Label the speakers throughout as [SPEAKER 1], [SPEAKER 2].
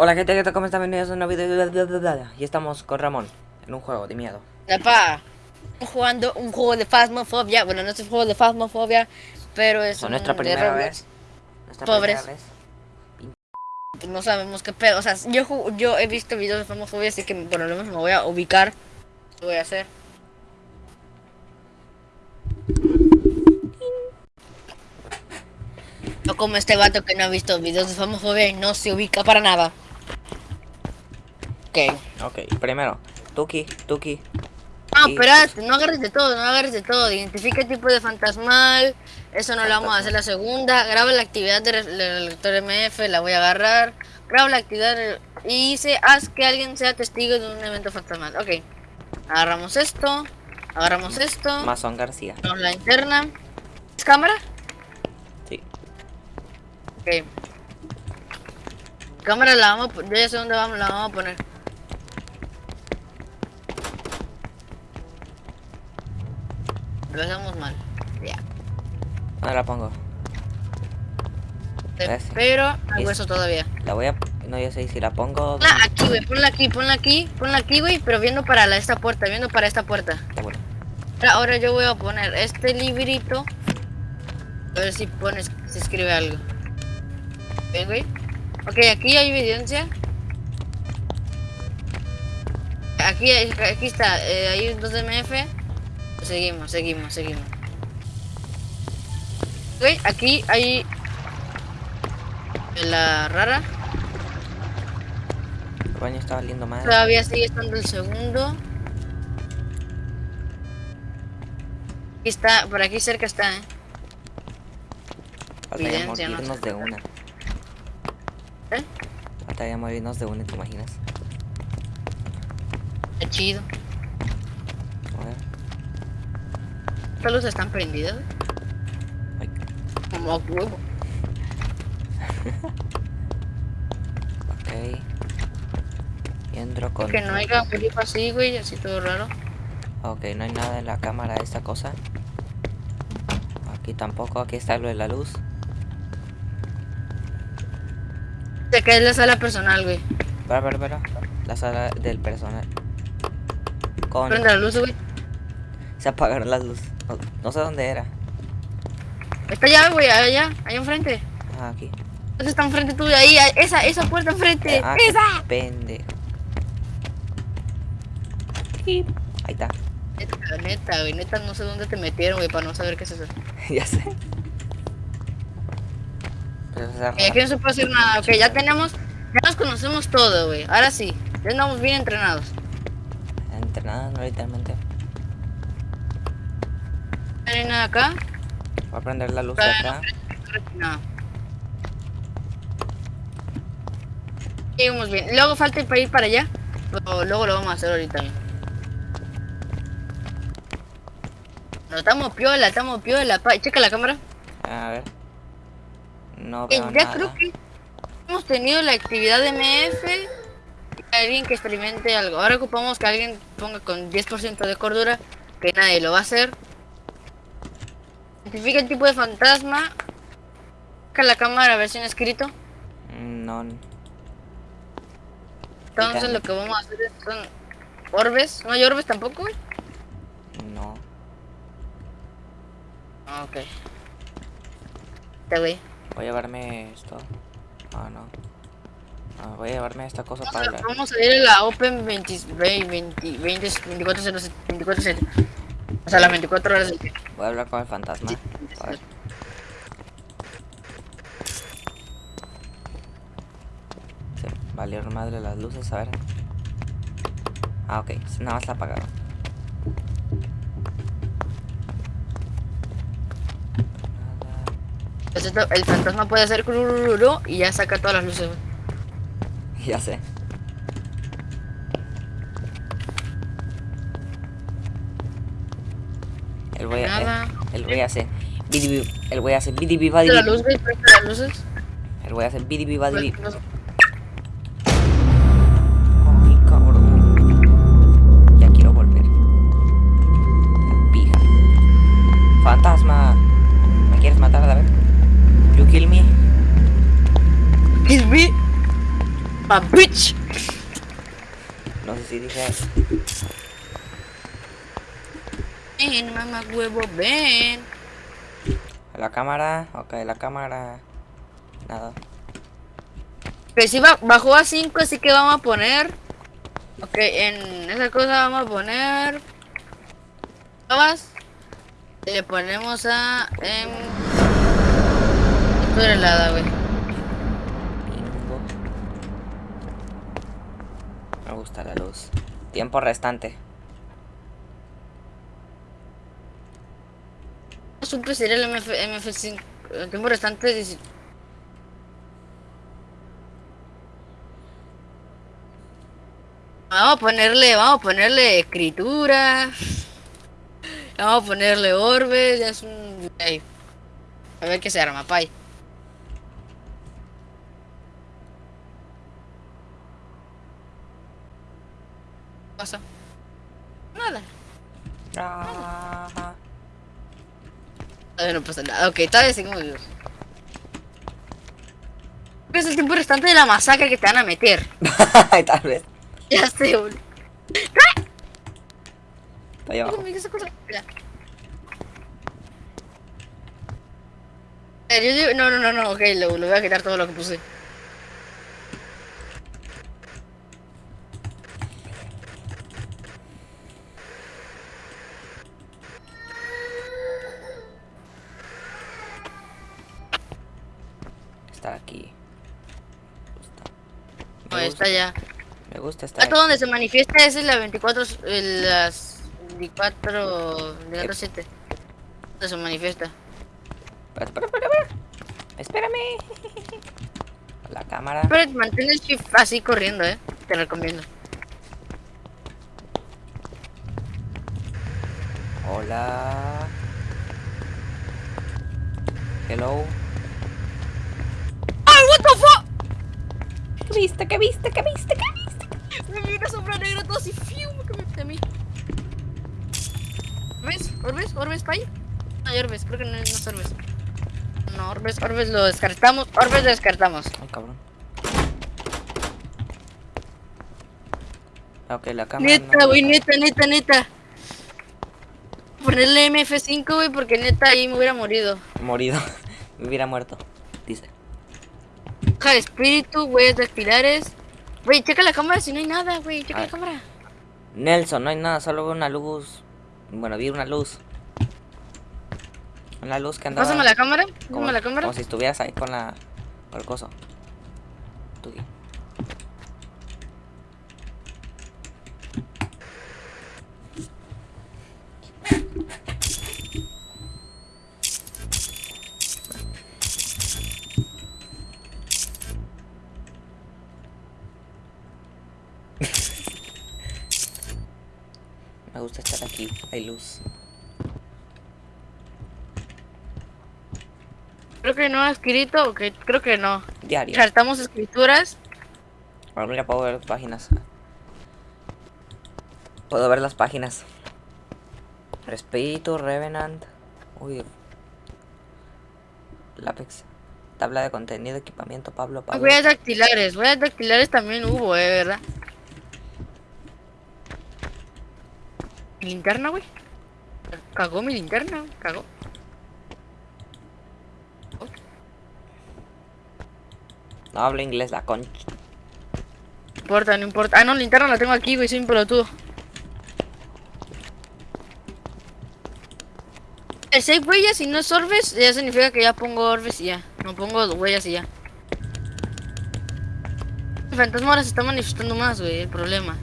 [SPEAKER 1] Hola gente, ¿qué tal? ¿Cómo están? Bienvenidos a un nuevo video Y estamos con Ramón en un juego de miedo
[SPEAKER 2] Epa, jugando un juego de Phasmophobia. Bueno, no es un juego de Phasmophobia, pero es
[SPEAKER 1] Son
[SPEAKER 2] un
[SPEAKER 1] nuestra
[SPEAKER 2] de
[SPEAKER 1] primera
[SPEAKER 2] Roblox.
[SPEAKER 1] vez Nuestra
[SPEAKER 2] Pobres.
[SPEAKER 1] primera vez
[SPEAKER 2] No sabemos qué pedo. O sea, yo, yo he visto videos de Phasmophobia, así que por lo menos me voy a ubicar. Lo voy a hacer. No como este vato que no ha visto videos de Phasmophobia y no se ubica para nada. Ok.
[SPEAKER 1] Ok, primero Tuki, Tuki
[SPEAKER 2] No, espérate, no agarres de todo, no agarres de todo. Identifica el tipo de fantasmal. Eso no lo vamos a hacer la segunda. Graba la actividad del lector MF, la voy a agarrar. Graba la actividad y dice, haz que alguien sea testigo de un evento fantasmal. Ok. Agarramos esto. Agarramos esto.
[SPEAKER 1] Mazón García
[SPEAKER 2] Agarramos la interna. ¿Es cámara?
[SPEAKER 1] Sí
[SPEAKER 2] Ok. Cámara la vamos a Yo ya sé dónde vamos, la vamos a poner. Lo hacemos mal. Ya.
[SPEAKER 1] ¿Dónde la pongo?
[SPEAKER 2] Pero hay
[SPEAKER 1] Es-
[SPEAKER 2] hueso todavía.
[SPEAKER 1] La voy a... No, yo sé si la pongo...
[SPEAKER 2] Ponla aquí, güey. Ponla aquí, ponla aquí. Ponla aquí, güey. Pero viendo para la, esta puerta. Viendo para esta puerta. Ahora, ahora yo voy a poner este librito. A ver si pones, si escribe algo. Ven, güey. Ok, aquí hay evidencia. Aquí, aquí está. eh, hay un 2MF. Seguimos, seguimos, seguimos. Ok, aquí hay la rara.
[SPEAKER 1] El baño está valiendo mal
[SPEAKER 2] Todavía sigue estando el segundo. Aquí está, por aquí cerca está, eh.
[SPEAKER 1] Falta ya
[SPEAKER 2] no
[SPEAKER 1] de una
[SPEAKER 2] ¿Eh?
[SPEAKER 1] Falta ya morirnos de una, ¿te imaginas?
[SPEAKER 2] Qué chido.
[SPEAKER 1] A ver
[SPEAKER 2] Estas luces están prendidas.
[SPEAKER 1] Ay,
[SPEAKER 2] Como huevo.
[SPEAKER 1] Ok Y entro con...
[SPEAKER 2] Que no haya grifo así, güey, así todo raro.
[SPEAKER 1] Ok, no hay nada en la cámara de esta cosa. Aquí tampoco, aquí está lo de la luz.
[SPEAKER 2] Se cae la sala personal, güey.
[SPEAKER 1] Espera, espera, espera. La sala del personal. Con...
[SPEAKER 2] Prende la luz, güey.
[SPEAKER 1] Se apagaron las luces. No, no sé dónde era.
[SPEAKER 2] Está allá, güey, allá, allá enfrente.
[SPEAKER 1] Ah, aquí.
[SPEAKER 2] Esa está enfrente tuya, ahí, esa, esa puerta enfrente.
[SPEAKER 1] Ah,
[SPEAKER 2] ¡Esa!
[SPEAKER 1] pendejo. Ahí está.
[SPEAKER 2] Neta, neta, güey, neta, no sé dónde te metieron, güey, para no saber qué es eso.
[SPEAKER 1] ya sé.
[SPEAKER 2] Y aquí no se puede hacer nada, ok, ya tenemos, ya nos conocemos todo, güey. Ahora sí, ya andamos bien entrenados.
[SPEAKER 1] Entrenando literalmente.
[SPEAKER 2] No hay nada acá.
[SPEAKER 1] Voy a prender la luz de acá.
[SPEAKER 2] No. Seguimos bien. Luego falta para ir para allá. Pero luego lo vamos a hacer ahorita. No, estamos piola, estamos piola. pa- Checa la cámara.
[SPEAKER 1] A ver. No
[SPEAKER 2] Eh, ya
[SPEAKER 1] nada.
[SPEAKER 2] creo que hemos tenido la actividad de MF. Alguien que experimente algo. Ahora ocupamos que alguien ponga con 10% de cordura. Que nadie lo va a hacer. Identifica el tipo de fantasma. Checa la cámara, versión escrito.
[SPEAKER 1] Mm, No.
[SPEAKER 2] Entonces lo que vamos a hacer es- son orbes. ¿No hay orbes tampoco?
[SPEAKER 1] No.
[SPEAKER 2] Ah, ok. Este güey.
[SPEAKER 1] Voy a llevarme esto. Ah, no. Ah, voy a llevarme esta cosa
[SPEAKER 2] Vamos
[SPEAKER 1] para
[SPEAKER 2] a-
[SPEAKER 1] la...
[SPEAKER 2] Vamos a ir a la Open 20, 20, 20, 24, 24, 7. O sea, las 24 horas del día.
[SPEAKER 1] Voy a hablar con el fantasma. A ver. Sí, valieron madre las luces, a ver. Ah, ok, nada más la apagaron.
[SPEAKER 2] Entonces, esto- el fantasma puede hacer y ya saca todas las luces.
[SPEAKER 1] Ya sé. Güey, el,
[SPEAKER 2] Nada.
[SPEAKER 1] el güey hace el güey hace
[SPEAKER 2] presta las luces.
[SPEAKER 1] el güey hace bidibi badibi-
[SPEAKER 2] Presta las-
[SPEAKER 1] Ay, cabrón. Ya quiero volver. Pija. Fantasma. ¿Me quieres matar a la vez? You kill me.
[SPEAKER 2] Kill me. Pa bitch.
[SPEAKER 1] No sé si dije.
[SPEAKER 2] Ven, mamá huevo, ven.
[SPEAKER 1] La cámara. Ok, la cámara. Nada.
[SPEAKER 2] Que si ba- bajó a 5, así que vamos a poner. Ok, en esa cosa vamos a poner. Y le ponemos a. En. Esto era helada, güey.
[SPEAKER 1] Me gusta la luz. Tiempo restante.
[SPEAKER 2] Siempre sería el MF, MF5. El tiempo restante. Vamos a ponerle, vamos a ponerle escritura. Vamos a ponerle orbes. Ya es un. A ver qué se arma, pay. ¿Qué pasa? Nada. Todavía no pasa nada. Ok, todavía seguimos vivos. Es el tiempo restante de la masacre que te van a meter.
[SPEAKER 1] Tal vez.
[SPEAKER 2] Ya sé, boludo.
[SPEAKER 1] Está ahí abajo.
[SPEAKER 2] No, no, no, no, ok, lo, lo voy a quitar todo lo que puse.
[SPEAKER 1] Está aquí. Me gusta.
[SPEAKER 2] No, está ya.
[SPEAKER 1] me gusta estar
[SPEAKER 2] Hasta
[SPEAKER 1] aquí.
[SPEAKER 2] donde se manifiesta es en la 24, en las 24, 24 7. Donde se manifiesta.
[SPEAKER 1] Espera, espera, espera, espera. Espérame. La cámara.
[SPEAKER 2] Pero mantén el shift así corriendo, eh. Te recomiendo.
[SPEAKER 1] Hola. Hello.
[SPEAKER 2] ¡Ay, what the fuck!
[SPEAKER 1] ¿Qué viste? ¿Qué viste? ¿Qué viste? ¿Qué viste?
[SPEAKER 2] Me vi una sombra negra todo así, fiu, que me a mí. ¿Orbes? ¿Orbes? ¿Orbes, pay? No hay Orbes, creo que no, no es Orbes. No, Orbes, Orbes lo descartamos. Orbes lo descartamos.
[SPEAKER 1] Ay, cabrón. Ok, la cámara.
[SPEAKER 2] Neta,
[SPEAKER 1] no-
[SPEAKER 2] güey, neta, neta, neta. Ponerle MF5, güey, porque neta ahí me hubiera morido.
[SPEAKER 1] Morido. Me hubiera muerto. Dice.
[SPEAKER 2] De espíritu, güeyes dactilares. Güey, checa la cámara si no hay nada, güey. Checa la
[SPEAKER 1] ver.
[SPEAKER 2] cámara.
[SPEAKER 1] Nelson, no hay nada, solo veo una luz. Bueno, vi una luz. Una luz que andaba.
[SPEAKER 2] Pásame la cámara. Pásame la cámara.
[SPEAKER 1] como si estuvieras ahí con la. con el coso. Tú. Me gusta estar aquí, hay luz.
[SPEAKER 2] Creo que no ha escrito, ok, creo que no.
[SPEAKER 1] Diario.
[SPEAKER 2] Saltamos escrituras.
[SPEAKER 1] Ahora mira, puedo ver las páginas. Puedo ver las páginas. Espíritu, Revenant. Uy. Lápex. Tabla de contenido, equipamiento, Pablo, Pablo.
[SPEAKER 2] Huellas dactilares. Huellas dactilares también hubo, eh, ¿verdad? ¿Mi linterna, güey? Cagó mi linterna, cagó.
[SPEAKER 1] No hablo inglés, la concha.
[SPEAKER 2] No importa, no importa. Ah, no, linterna la tengo aquí, güey, soy un pelotudo. El 6 huellas y no es orbes, ya significa que ya pongo orbes y ya. No pongo huellas y ya. El fantasma ahora se está manifestando más, güey, el problema.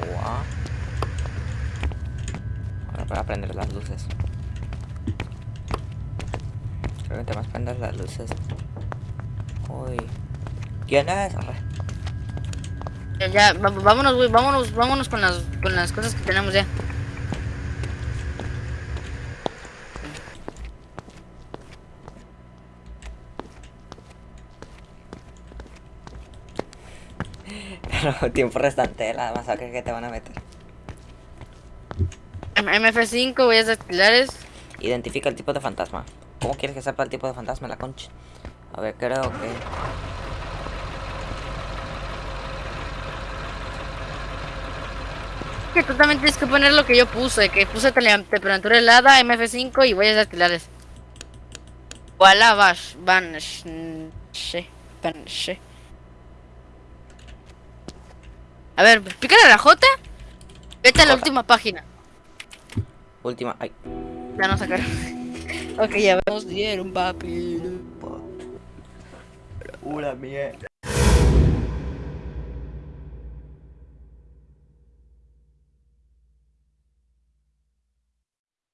[SPEAKER 1] Guau. Ahora para prender las luces. Creo que te más prender las luces. Uy. ¿Quién es?
[SPEAKER 2] Ya, ya, vámonos, güey, vámonos, vámonos con las, con las cosas que tenemos ya.
[SPEAKER 1] Pero tiempo restante de la masacre que te van a meter.
[SPEAKER 2] MF5, voy huellas dactilares.
[SPEAKER 1] Identifica el tipo de fantasma. ¿Cómo quieres que sepa el tipo de fantasma, la concha? A ver, creo que...
[SPEAKER 2] Que tú también tienes que poner lo que yo puse, que puse temperatura helada, MF5 y huellas dactilares. Wala bash, banish, A ver, pícale la J. Vete a la última página.
[SPEAKER 1] Última. Ay.
[SPEAKER 2] Ya no sacaron. ok, ya vemos. Dieron papi.
[SPEAKER 1] Una mierda.